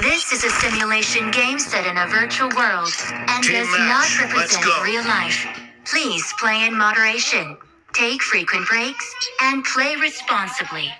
This is a simulation game set in a virtual world and Team does match. not represent real life. Please play in moderation, take frequent breaks, and play responsibly.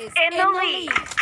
is in, the lead.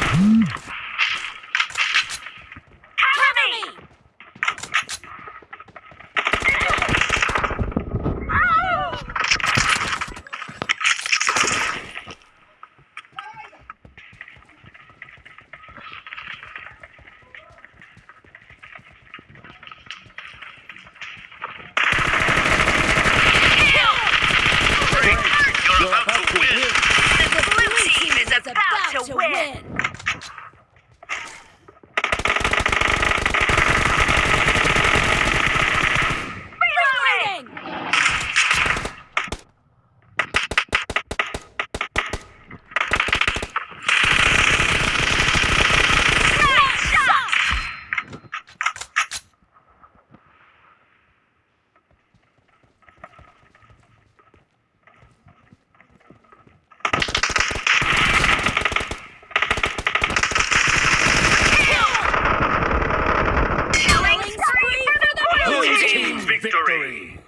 victory.